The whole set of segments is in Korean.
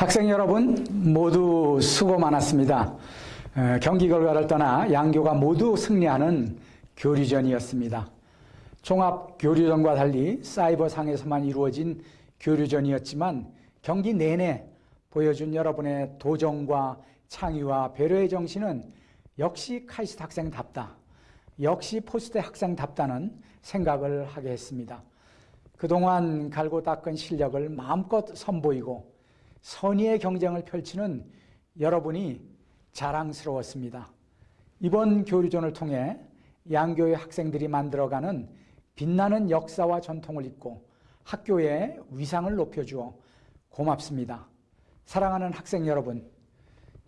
학생 여러분 모두 수고 많았습니다. 어, 경기 결과를 떠나 양교가 모두 승리하는 교류전이었습니다. 종합 교류전과 달리 사이버상에서만 이루어진 교류전이었지만 경기 내내 보여준 여러분의 도전과 창의와 배려의 정신은 역시 카이스트 학생답다. 역시 포스트 학생답다는 생각을 하게 했습니다. 그동안 갈고 닦은 실력을 마음껏 선보이고 선의의 경쟁을 펼치는 여러분이 자랑스러웠습니다. 이번 교류전을 통해 양교의 학생들이 만들어가는 빛나는 역사와 전통을 잇고 학교의 위상을 높여주어 고맙습니다. 사랑하는 학생 여러분,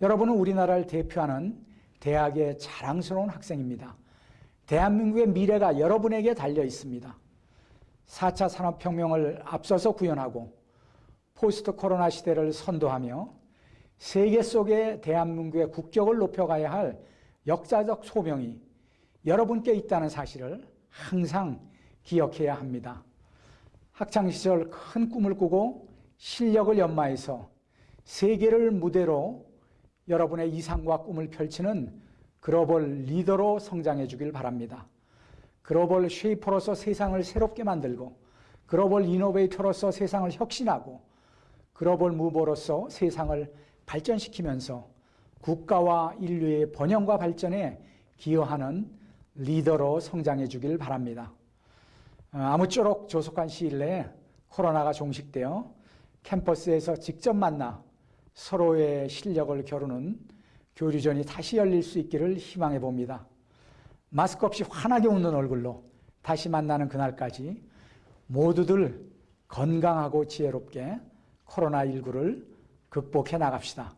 여러분은 우리나라를 대표하는 대학의 자랑스러운 학생입니다. 대한민국의 미래가 여러분에게 달려 있습니다. 4차 산업혁명을 앞서서 구현하고 포스트 코로나 시대를 선도하며 세계 속에 대한민국의 국격을 높여가야 할 역사적 소명이 여러분께 있다는 사실을 항상 기억해야 합니다. 학창시절 큰 꿈을 꾸고 실력을 연마해서 세계를 무대로 여러분의 이상과 꿈을 펼치는 글로벌 리더로 성장해 주길 바랍니다. 글로벌 쉐이퍼로서 세상을 새롭게 만들고 글로벌 이노베이터로서 세상을 혁신하고 글로벌 무버로서 세상을 발전시키면서 국가와 인류의 번영과 발전에 기여하는 리더로 성장해 주길 바랍니다. 어, 아무쪼록 조속한 시일 내에 코로나가 종식되어 캠퍼스에서 직접 만나 서로의 실력을 겨루는 교류전이 다시 열릴 수 있기를 희망해 봅니다. 마스크 없이 환하게 웃는 얼굴로 다시 만나는 그날까지 모두들 건강하고 지혜롭게 코로나19를 극복해 나갑시다.